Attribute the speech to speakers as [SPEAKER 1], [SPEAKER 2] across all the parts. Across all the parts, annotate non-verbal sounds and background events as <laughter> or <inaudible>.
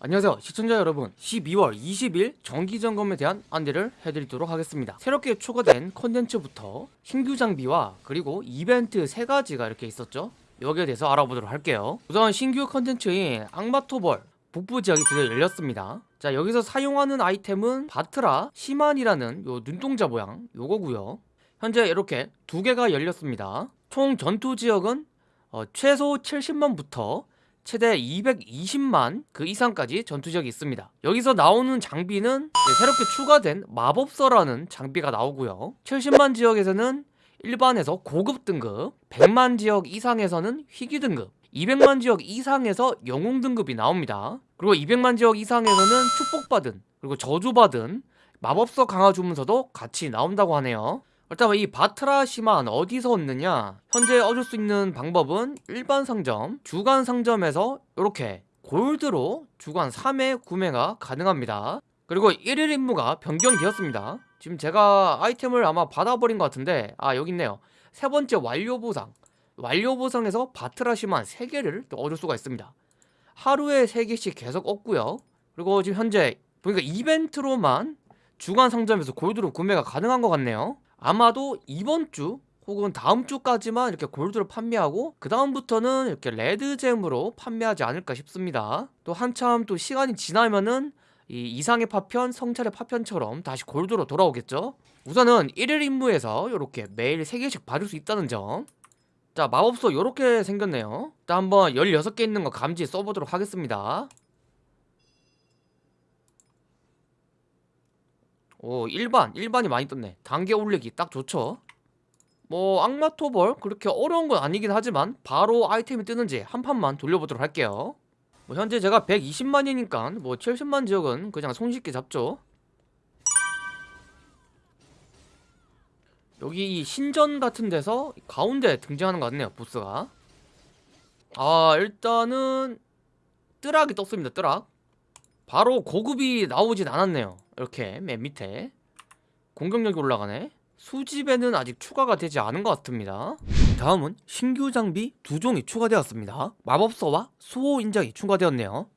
[SPEAKER 1] 안녕하세요 시청자 여러분. 12월 20일 정기점검에 대한 안내를 해드리도록 하겠습니다. 새롭게 추가된 컨텐츠부터 신규 장비와 그리고 이벤트 세 가지가 이렇게 있었죠. 여기에 대해서 알아보도록 할게요. 우선 신규 컨텐츠인 악마토벌 북부 지역이 드디어 열렸습니다. 자 여기서 사용하는 아이템은 바트라 시만이라는 요 눈동자 모양 요거고요. 현재 이렇게 두 개가 열렸습니다. 총 전투 지역은 어, 최소 70만부터 최대 220만 그 이상까지 전투적이 있습니다. 여기서 나오는 장비는 네, 새롭게 추가된 마법서라는 장비가 나오고요. 70만 지역에서는 일반에서 고급 등급 100만 지역 이상에서는 희귀 등급 200만 지역 이상에서 영웅 등급이 나옵니다. 그리고 200만 지역 이상에서는 축복받은 그리고 저주받은 마법서 강화 주문서도 같이 나온다고 하네요 일단 이 바트라시만 어디서 얻느냐? 현재 얻을 수 있는 방법은 일반 상점, 주간 상점에서 이렇게 골드로 주간 3회 구매가 가능합니다. 그리고 1일 임무가 변경되었습니다. 지금 제가 아이템을 아마 받아버린 것 같은데 아 여기 있네요. 세 번째 완료 보상. 완료 보상에서 바트라시만 3개를 또 얻을 수가 있습니다. 하루에 3개씩 계속 얻고요. 그리고 지금 현재 보니까 이벤트로만 주간 상점에서 골드로 구매가 가능한 것 같네요 아마도 이번 주 혹은 다음 주까지만 이렇게 골드로 판매하고 그 다음부터는 이렇게 레드잼으로 판매하지 않을까 싶습니다. 또 한참 또 시간이 지나면은 이 이상의 파편, 성찰의 파편처럼 다시 골드로 돌아오겠죠? 우선은 1일 임무에서 이렇게 매일 3개씩 받을 수 있다는 점자 마법소 이렇게 생겼네요. 일단 한번 16개 있는 거 감지 써보도록 하겠습니다 오 일반 일반이 많이 떴네. 단계 올리기 딱 좋죠? 뭐 악마토벌 그렇게 어려운 건 아니긴 하지만 바로 아이템이 뜨는지 한 판만 돌려보도록 할게요. 뭐 현재 제가 120만이니까 뭐 70만 지역은 그냥 손쉽게 잡죠. 여기 이 신전 같은 데서 가운데 등장하는 것 같네요 보스가. 아 일단은 뜨락이 떴습니다 뜨락 바로 고급이 나오진 않았네요. 이렇게 맨 밑에. 공격력이 올라가네. 수집에는 아직 추가가 되지 않은 것 같습니다. 다음은 신규 장비 두 종이 추가되었습니다. 마법서와 수호 인장이 추가되었네요.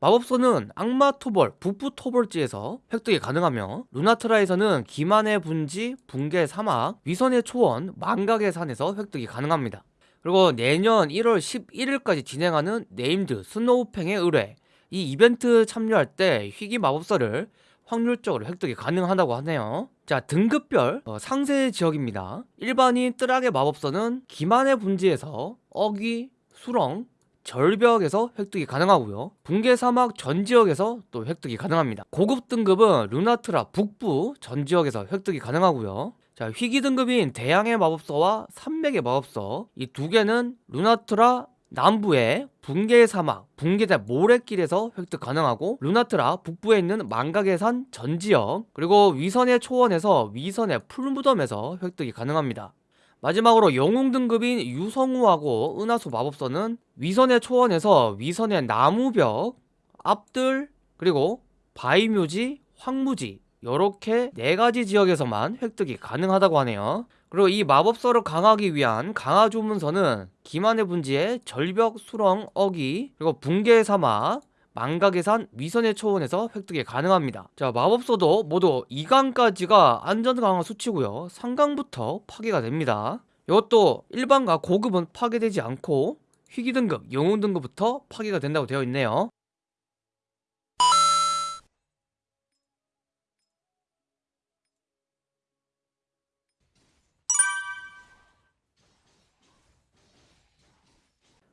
[SPEAKER 1] 마법서는 악마 토벌, 북부 토벌지에서 획득이 가능하며 루나트라에서는 기만의 분지, 붕괴 사막, 위선의 초원, 망각의 산에서 획득이 가능합니다. 그리고 내년 1월 11일까지 진행하는 named 스노우팽의 의뢰 이 이벤트 참여할 때 희귀 마법서를 확률적으로 획득이 가능하다고 하네요. 자 등급별 어, 상세 지역입니다. 일반인 뜨락의 마법서는 기만의 분지에서 어귀, 수렁, 절벽에서 획득이 가능하고요. 붕괴 사막 전 지역에서 또 획득이 가능합니다. 고급 등급은 루나트라 북부 전 지역에서 획득이 가능하고요. 자 희귀 등급인 대양의 마법서와 산맥의 마법서 이 두 개는 루나트라 남부의 붕괴 사막, 붕괴대 모래길에서 획득 가능하고 루나트라 북부에 있는 망각의 산 전지역 그리고 위선의 초원에서 위선의 풀무덤에서 획득이 가능합니다. 마지막으로 영웅 등급인 유성우하고 은하수 마법서는 위선의 초원에서 위선의 나무벽, 앞들, 그리고 바위묘지, 황무지 이렇게 네가지 지역에서만 획득이 가능하다고 하네요. 그리고 이 마법서를 강하기 위한 강화 주문서는 기만의 분지의 절벽, 수렁, 어기, 그리고 붕괴의 사막, 망각의 산, 위선의 초원에서 획득이 가능합니다. 자 마법서도 모두 2강까지가 안전 강화 수치고요. 3강부터 파괴가 됩니다. 이것도 일반과 고급은 파괴되지 않고 희귀 등급, 영웅 등급부터 파괴가 된다고 되어 있네요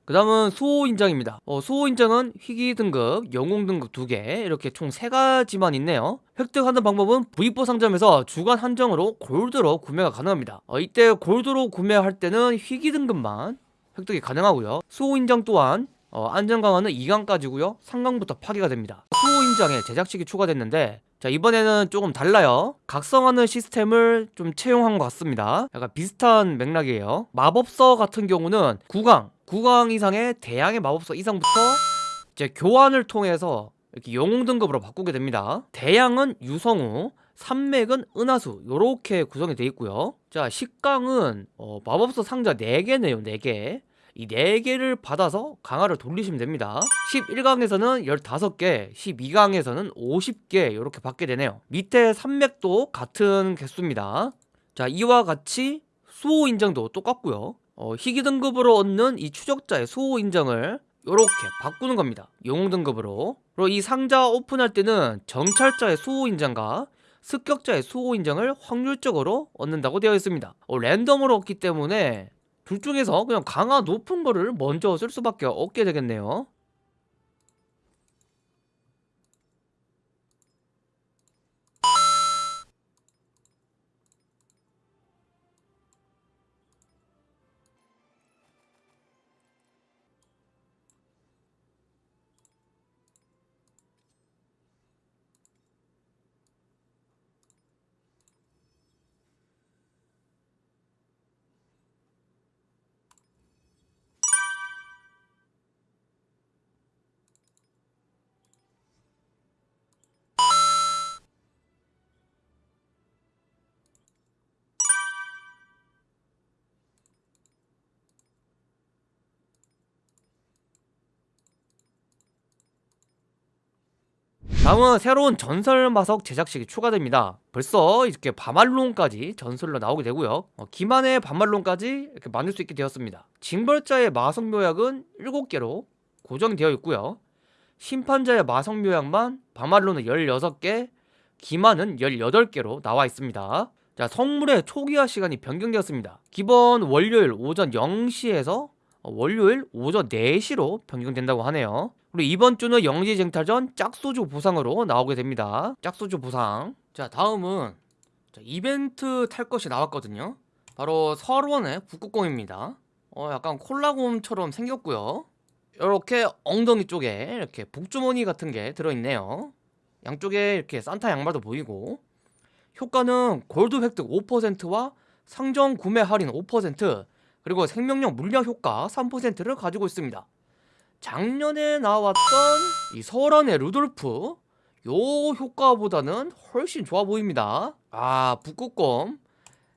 [SPEAKER 1] 그 다음은 수호 인장입니다. 어, 수호 인장은 희귀 등급, 영웅 등급 두개 이렇게 총 세가지만 있네요. 획득하는 방법은 V4 상점에서 주간 한정으로 골드로 구매가 가능합니다. 어, 이때 골드로 구매할 때는 희귀 등급만 획득이 가능하고요. 수호 인장 또한 어, 안전 강화는 2강까지고요. 3강부터 파괴가 됩니다. 수호 인장에 제작식이 추가됐는데 자 이번에는 조금 달라요. 각성하는 시스템을 좀 채용한 것 같습니다. 약간 비슷한 맥락이에요. 마법서 같은 경우는 9강 9강 이상의 대양의 마법서 이상부터 이제 교환을 통해서 이렇게 영웅 등급으로 바꾸게 됩니다. 대양은 유성우 산맥은 은하수 이렇게 구성이 되어 있고요. 자 10강은 어, 마법서 상자 4개네요 4개 이 4개를 받아서 강화를 돌리시면 됩니다. 11강에서는 15개 12강에서는 50개 이렇게 받게 되네요. 밑에 산맥도 같은 개수입니다. 자 이와 같이 수호 인정도 똑같고요. 어, 희귀 등급으로 얻는 이 추적자의 수호 인정을 이렇게 바꾸는 겁니다. 영웅 등급으로. 그리고 이 상자 오픈할 때는 정찰자의 수호 인정과 습격자의 수호 인정을 확률적으로 얻는다고 되어 있습니다. 어, 랜덤으로 얻기 때문에 둘 중에서 그냥 강화 높은 거를 먼저 쓸 수밖에 없게 되겠네요 다음은 새로운 전설 마석 제작식이 추가됩니다. 벌써 이렇게 바말론까지 전설로 나오게 되고요. 어, 기만의 바말론까지 이렇게 만들 수 있게 되었습니다. 징벌자의 마석 묘약은 7개로 고정되어 있고요. 심판자의 마석 묘약만 바말론은 16개 기만은 18개로 나와 있습니다. 자 성물의 초기화 시간이 변경되었습니다. 기본 월요일 오전 0시에서 월요일 오전 4시로 변경된다고 하네요 그리고 이번 주는 영지쟁탈전 짝소주 보상으로 나오게 됩니다. 짝소주 보상. 자 다음은 자, 이벤트 탈 것이 나왔거든요. 바로 설원의 북극곰입니다. 어 약간 콜라곰처럼 생겼고요. 이렇게 엉덩이 쪽에 이렇게 복주머니 같은 게 들어있네요. 양쪽에 이렇게 산타 양말도 보이고. 효과는 골드 획득 5%와 상점 구매 할인 5% 그리고 생명력 물량 효과 3%를 가지고 있습니다 작년에 나왔던 이 설원의 루돌프 요 효과보다는 훨씬 좋아 보입니다. 아 북극곰.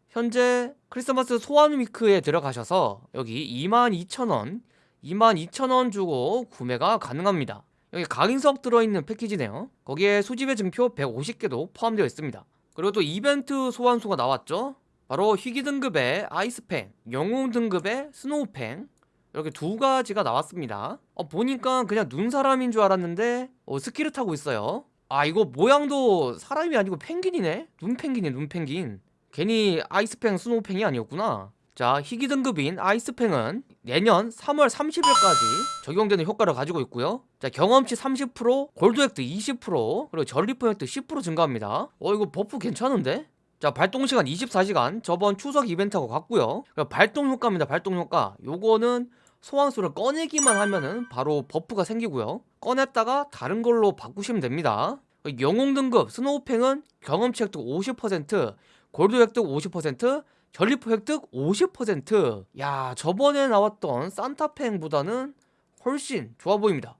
[SPEAKER 1] 현재 크리스마스 소환 위크에 들어가셔서 여기 22,000원 22,000원 주고 구매가 가능합니다. 여기 각인석 들어있는 패키지네요. 거기에 수집의 증표 150개도 포함되어 있습니다. 그리고 또 이벤트 소환수가 나왔죠? 바로 희귀 등급의 아이스팽 영웅 등급의 스노우팽 이렇게 두 가지가 나왔습니다. 어, 보니까 그냥 눈 사람인 줄 알았는데 어, 스키를 타고 있어요. 아 이거 모양도 사람이 아니고 펭귄이네? 눈펭귄이 눈펭귄. 괜히 아이스팽 스노우팽이 아니었구나. 자 희귀 등급인 아이스팽은 내년 3월 30일까지 적용되는 효과를 가지고 있고요. 자 경험치 30% 골드 획득 20% 그리고 전리품 획득 10% 증가합니다. 어 이거 buff 괜찮은데? 자 발동시간 24시간 저번 추석 이벤트하고 같고요. 발동 효과입니다 발동 효과. 요거는 소환수를 꺼내기만 하면은 바로 buff가 생기고요. 꺼냈다가 다른 걸로 바꾸시면 됩니다. 영웅 등급 스노우팽은 경험치 획득 50% 골드 획득 50% 전리품 획득 50%야 저번에 나왔던 산타팽보다는 훨씬 좋아 보입니다.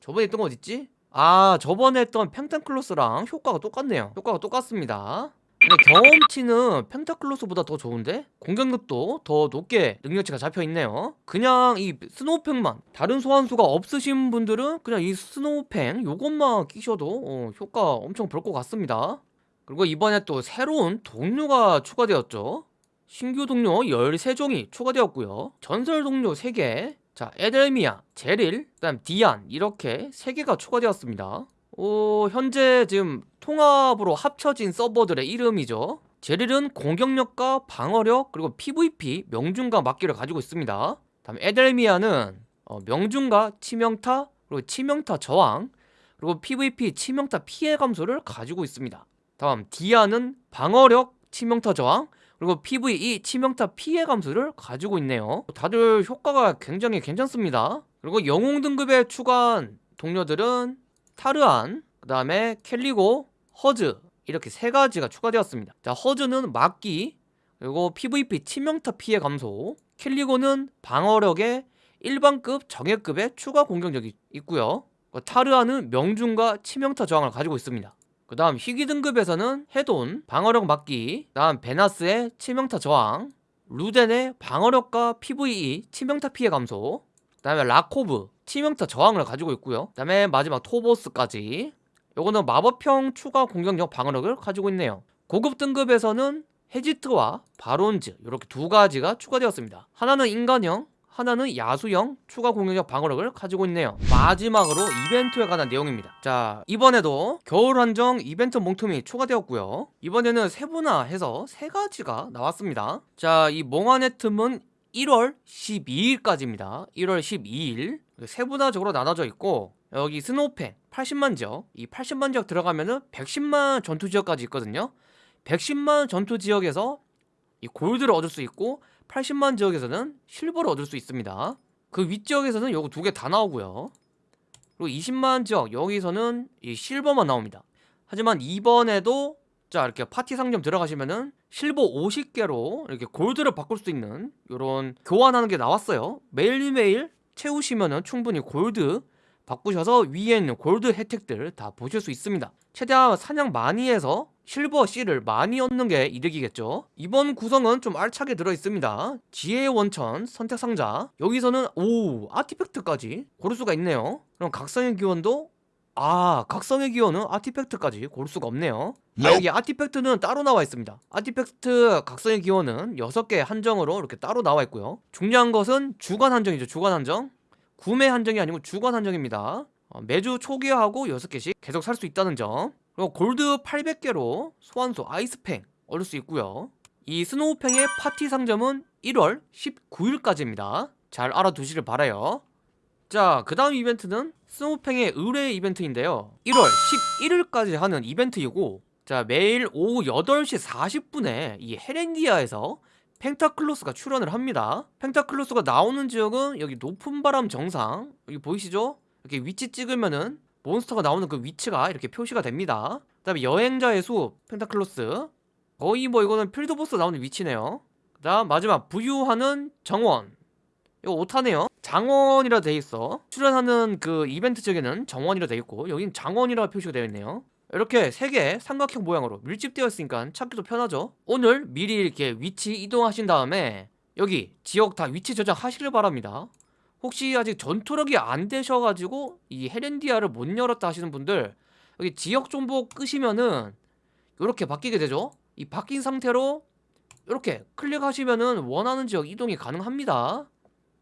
[SPEAKER 1] 저번에 했던 거 어딨지? 아 저번에 했던 팽타클로스랑 효과가 똑같네요. 효과가 똑같습니다 근데 경험치는 팽타클로스보다 더 좋은데? 공격력도 더 높게 능력치가 잡혀있네요. 그냥 이 스노우팽만 다른 소환수가 없으신 분들은 그냥 이 스노우팽 요것만 끼셔도 어, 효과 엄청 볼 것 같습니다. 그리고 이번에 또 새로운 동료가 추가되었죠. 신규 동료 13종이 추가되었고요. 전설 동료 3개 자 에델미아, 제릴, 그 다음 디안 이렇게 3개가 추가되었습니다 어, 현재 지금 통합으로 합쳐진 서버들의 이름이죠. 제릴은 공격력과 방어력 그리고 PVP 명중과 막기를 가지고 있습니다. 다음 에델미아는 어, 명중과 치명타 그리고 치명타 저항 그리고 PVP 치명타 피해 감소를 가지고 있습니다. 다음 디아는 방어력 치명타 저항 그리고 PVE 치명타 피해 감소를 가지고 있네요. 다들 효과가 굉장히 괜찮습니다. 그리고 영웅 등급에 추가한 동료들은 타르안, 그 다음에 켈리고, 허즈 이렇게 세 가지가 추가되었습니다. 자 허즈는 막기 그리고 PVP 치명타 피해 감소 켈리고는 방어력에 일반급 정예급의 추가 공격력이 있고요. 타르아는 명중과 치명타 저항을 가지고 있습니다. 그 다음 희귀 등급에서는 해돈, 방어력 막기 그 다음 베나스의 치명타 저항 루덴의 방어력과 PVE 치명타 피해 감소 그 다음에 라코브 치명타 저항을 가지고 있고요. 그 다음에 마지막 토보스까지. 요거는 마법형 추가 공격력 방어력을 가지고 있네요. 고급 등급에서는 헤지트와 바론즈 이렇게 두 가지가 추가되었습니다. 하나는 인간형 하나는 야수형 추가 공격력 방어력을 가지고 있네요. 마지막으로 이벤트에 관한 내용입니다. 자 이번에도 겨울 한정 이벤트 몽tum이 추가되었고요. 이번에는 세분화해서 세 가지가 나왔습니다. 자이 몽환의 틈은 1월 12일까지입니다. 1월 12일. 세분화적으로 나눠져 있고 여기 스노우펜 80만 지역 이 80만 지역 들어가면은 110만 전투 지역까지 있거든요. 110만 전투 지역에서 이 골드를 얻을 수 있고 80만 지역에서는 실버를 얻을 수 있습니다. 그 윗지역에서는 요거 두 개 다 나오고요. 그리고 20만 지역 여기서는 이 실버만 나옵니다. 하지만 이번에도 자 이렇게 파티 상점 들어가시면은 실버 50개로 이렇게 골드를 바꿀 수 있는 요런 교환하는 게 나왔어요. 매일매일 채우시면은 충분히 골드 바꾸셔서 위에 있는 골드 혜택들 다 보실 수 있습니다. 최대한 사냥 많이 해서 실버 C를 많이 얻는 게 이득이겠죠. 이번 구성은 좀 알차게 들어있습니다. 지혜의 원천 선택 상자. 여기서는 오 아티팩트까지 고를 수가 있네요. 그럼 각성의 기원도 아 각성의 기원은 artifact까지 고를 수가 없네요. 아, 여기 artifact는 따로 나와 있습니다. artifact 각성의 기원은 6개 한정으로 이렇게 따로 나와 있고요. 중요한 것은 주간 한정이죠 주간 한정. 구매 한정이 아니고 주간 한정입니다. 어, 매주 초기화하고 6개씩 계속 살 수 있다는 점. 그리고 골드 800개로 소환수 아이스팽 얻을 수 있고요. 이 스노우팽의 파티 상점은 1월 19일까지입니다. 잘 알아두시길 바라요. 자, 그 다음 이벤트는 스노우팽의 의뢰 이벤트인데요. 1월 11일까지 하는 이벤트이고 자, 매일 오후 8시 40분에 이 헤렌디아에서 팽타클로스가 출현을 합니다. 팽타클로스가 나오는 지역은 여기 높은 바람 정상 여기 보이시죠? 이렇게 위치 찍으면은 몬스터가 나오는 그 위치가 이렇게 표시가 됩니다. 그 다음에 여행자의 숲 팽타클로스. 거의 뭐 이거는 field boss 나오는 위치네요. 그 다음 마지막 부유하는 정원 이거 오타네요. 장원이라 돼있어. 출연하는 그 이벤트 쪽에는 정원이라 돼있고 여긴 장원이라 표시가 되어 있네요. 이렇게 세개 삼각형 모양으로 밀집되어 있으니까 찾기도 편하죠. 오늘 미리 이렇게 위치 이동하신 다음에 여기 지역 다 위치 저장하시길 바랍니다. 혹시 아직 전투력이 안 되셔가지고 이 헤렌디아를 못 열었다 하시는 분들 여기 지역 정보 끄시면은 이렇게 바뀌게 되죠. 이 바뀐 상태로 이렇게 클릭하시면은 원하는 지역 이동이 가능합니다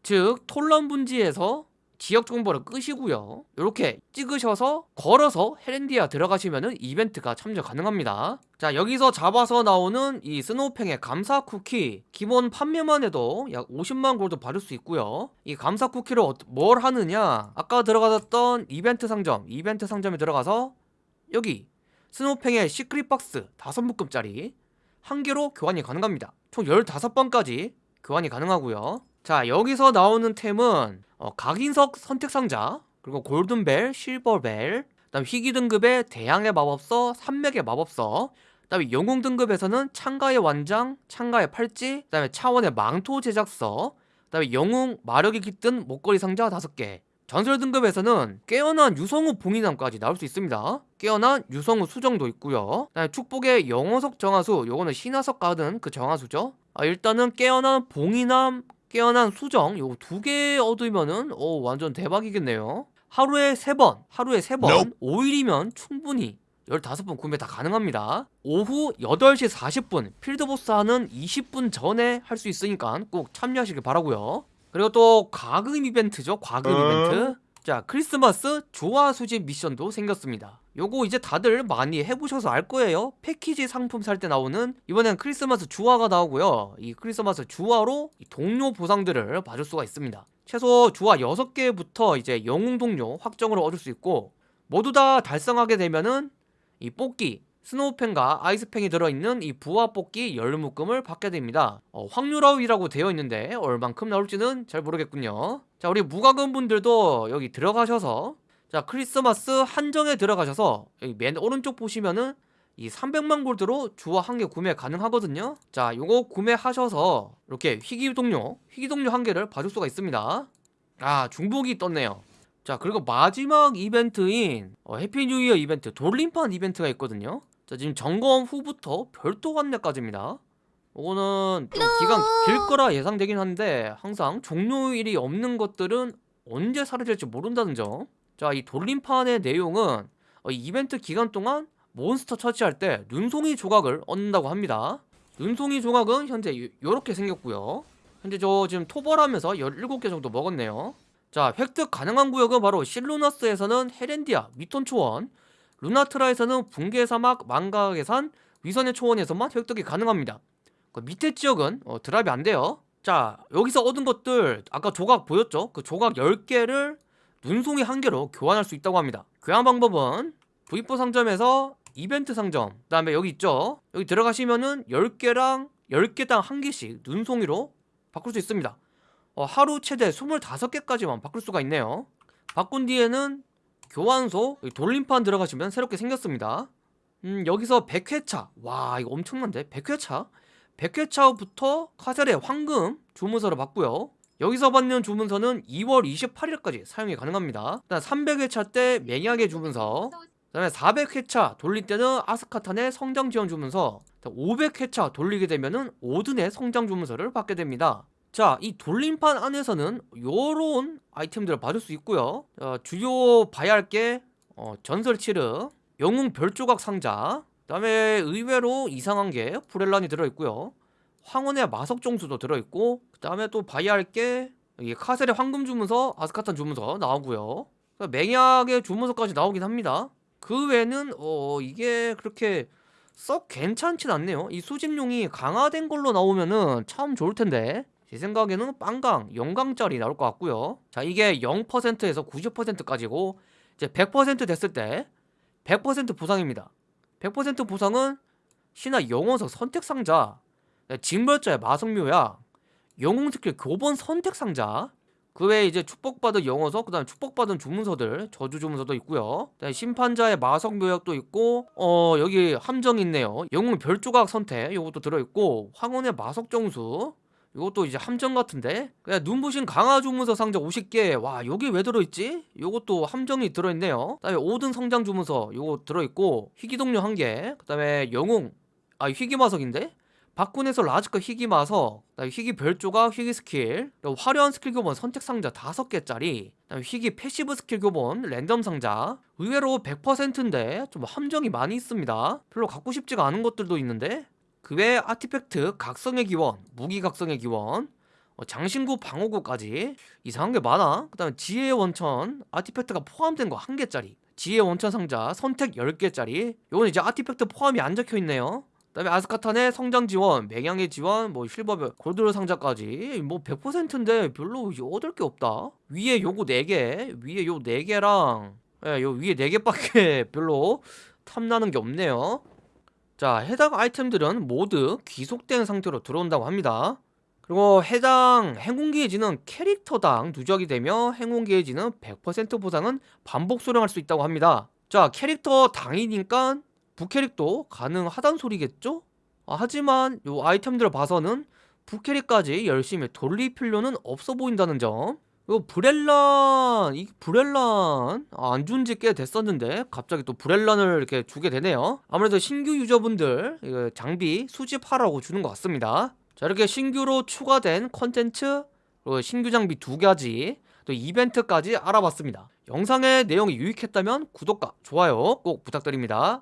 [SPEAKER 1] 즉 톨런 분지에서 지역 정보를 끄시고요. 이렇게 찍으셔서 걸어서 헤렌디아 들어가시면은 이벤트가 참여 가능합니다. 자 여기서 잡아서 나오는 이 스노우팽의 감사 쿠키 기본 판매만 해도 약 50만 골드 받을 수 있고요. 이 감사 쿠키를 어- 뭘 하느냐? 아까 들어가던 이벤트 상점 이벤트 상점에 들어가서 여기 스노우팽의 secret box 5묶음짜리 한 개로 교환이 가능합니다. 총 15번까지 교환이 가능하고요 자 여기서 나오는 템은 어, 각인석 선택 상자 그리고 golden bell, silver bell 그다음 희귀 등급의 대양의 마법서, 산맥의 마법서 그다음에 영웅 등급에서는 창가의 완장, 창가의 팔찌 그다음에 차원의 망토 제작서 그다음에 영웅 마력이 깃든 목걸이 상자 5개. 전설 등급에서는 깨어난 유성우 봉인함까지 나올 수 있습니다. 깨어난 유성우 수정도 있고요. 그다음에 축복의 영어석 정화수 요거는 신화석 가든 그 정화수죠. 아, 일단은 깨어난 봉인함 깨어난 수정 요거 두 개 얻으면은 오 완전 대박이겠네요. 하루에 세번 하루에 세번 5일이면 충분히 15번 구매 다 가능합니다. 오후 8시 40분 필드보스 하는 20분 전에 할 수 있으니까 꼭 참여하시길 바라고요. 그리고 또 과금 이벤트죠 과금 이벤트. 자 크리스마스 조화 수집 미션도 생겼습니다 요거 이제 다들 많이 해보셔서 알 거예요. 패키지 상품 살 때 나오는 이번엔 크리스마스 주화가 나오고요. 이 크리스마스 주화로 이 동료 보상들을 받을 수가 있습니다. 최소 주화 6개부터 이제 영웅 동료 확정으로 얻을 수 있고 모두 다 달성하게 되면은 이 뽑기 스노우펜과 아이스펜이 들어있는 이 부화 뽑기 열묶음을 받게 됩니다. 어, 확률업이라고 되어 있는데 얼만큼 나올지는 잘 모르겠군요. 자 우리 무과금 분들도 여기 들어가셔서 자 크리스마스 한정에 들어가셔서 여기 맨 오른쪽 보시면은 이 300만 골드로 주화 한 개 구매 가능하거든요. 자 요거 구매하셔서 이렇게 희귀 동료 희귀 동료 한 개를 뽑아줄 수가 있습니다. 아 중복이 떴네요. 자 그리고 마지막 이벤트인 어, Happy New Year 이벤트 돌림판 이벤트가 있거든요. 자 지금 점검 후부터 별도 안내까지입니다. 이거는 좀 기간 길 거라 예상되긴 한데 항상 종료일이 없는 것들은 언제 사라질지 모른다는 점. 자, 이 돌림판의 내용은 어, 이 이벤트 기간 동안 몬스터 처치할 때 눈송이 조각을 얻는다고 합니다. 눈송이 조각은 현재 요- 요렇게 생겼고요. 현재 저 지금 토벌하면서 17개 정도 먹었네요. 자, 획득 가능한 구역은 바로 실루나스에서는 헤렌디아, 미톤 초원, 루나트라에서는 붕괴 사막, 망각의 산, 위선의 초원에서만 획득이 가능합니다. 그 밑에 지역은 어, 드랍이 안 돼요. 자, 여기서 얻은 것들 아까 조각 보였죠? 그 조각 10개를 눈송이 한 개로 교환할 수 있다고 합니다. 교환 방법은 V4 상점에서 이벤트 상점, 그 다음에 여기 있죠? 여기 들어가시면은 10개랑 10개당 한 개씩 눈송이로 바꿀 수 있습니다. 어, 하루 최대 25개까지만 바꿀 수가 있네요. 바꾼 뒤에는 교환소 돌림판 들어가시면 새롭게 생겼습니다. 음, 여기서 100회차. 와, 이거 엄청난데? 100회차? 100회차부터 카셀의 황금 주문서를 받고요. 여기서 받는 주문서는 2월 28일까지 사용이 가능합니다. 일단 300회차 때 맹약의 주문서, 그 다음에 400회차 돌릴 때는 아스카탄의 성장 지원 주문서, 500회차 돌리게 되면 은 오든의 성장 주문서를 받게 됩니다. 자, 이 돌림판 안에서는 요런 아이템들을 받을 수 있고요. 어, 주요 봐야 할게 어, 전설 치르, 영웅 별조각 상자, 그다음에 의외로 이상한 게 브렐란이 들어 있고요. 황혼의 마석 종수도 들어 있고, 그 다음에 또 봐야 할게 이게 카셀의 황금 주문서, 아스카탄 주문서 나오고요. 그러니까 맹약의 주문서까지 나오긴 합니다. 그 외에는 어 이게 그렇게 썩 괜찮진 않네요. 이 수집용이 강화된 걸로 나오면은 참 좋을 텐데. 제 생각에는 빵강, 0강짜리 나올 것 같고요. 자, 이게 0%에서 90%까지고 이제 100% 됐을 때 100% 보상입니다. 100% 보상은 신화 영원석 선택 상자, 징벌자의 마성묘약, 영웅 스킬 교본 선택 상자, 그 외에 이제 축복받은 영어석, 그다음 에 축복받은 주문서들, 저주 주문서도 있고요. 심판자의 마석 묘약도 있고, 어 여기 함정 있네요. 영웅 별조각 선택, 요것도 들어 있고, 황혼의 마석 정수, 요것도 이제 함정 같은데, 그냥 눈부신 강화 주문서 상자 50개, 와 여기 왜 들어있지? 요것도 함정이 들어있네요. 그 다음에 오든 성장 주문서, 요거 들어있고, 희귀동료 한 개, 그 다음에 영웅, 아 희귀 마석인데? 박군에서 라즈급 희귀 그다음에 희귀 별조각, 희귀 스킬, 화려한 스킬 교본 선택 상자 5개짜리, 그다음에 희귀 passive skill 교본 랜덤 상자. 의외로 100%인데 좀 함정이 많이 있습니다. 별로 갖고 싶지가 않은 것들도 있는데 그 외에 artifact 각성의 기원, 무기 각성의 기원, 어, 장신구 방어구까지 이상한 게 많아. 그 다음에 지혜의 원천 artifact가 포함된 거 한 개짜리. 지혜의 원천 상자 선택 10개짜리. 요건 이제 artifact 포함이 안 적혀 있네요. 그다음에 아스카탄의 성장 지원, 맹양의 지원, 뭐 실버 골드 상자까지 뭐 100%인데 별로 얻을 게 없다. 위에 요거 4개, 위에 요 4개랑 예, 요 위에 4개밖에 <laughs> 별로 탐나는 게 없네요. 자, 해당 아이템들은 모두 귀속된 상태로 들어온다고 합니다. 그리고 해당 행운 게이지는 캐릭터당 누적이 되며 행운 게이지는 100% 보상은 반복 수령할 수 있다고 합니다. 자, 캐릭터 당이니까 부캐릭도 가능하단 소리겠죠? 아, 하지만 요 아이템들을 봐서는 부캐릭까지 열심히 돌릴 필요는 없어 보인다는 점. 이거 브렐란, 이 브렐란 아, 안 준지 꽤 됐었는데 갑자기 또 브렐란을 이렇게 주게 되네요. 아무래도 신규 유저분들 장비 수집하라고 주는 것 같습니다. 자 이렇게 신규로 추가된 컨텐츠 신규 장비 두 가지 또 이벤트까지 알아봤습니다. 영상의 내용이 유익했다면 구독과 좋아요 꼭 부탁드립니다.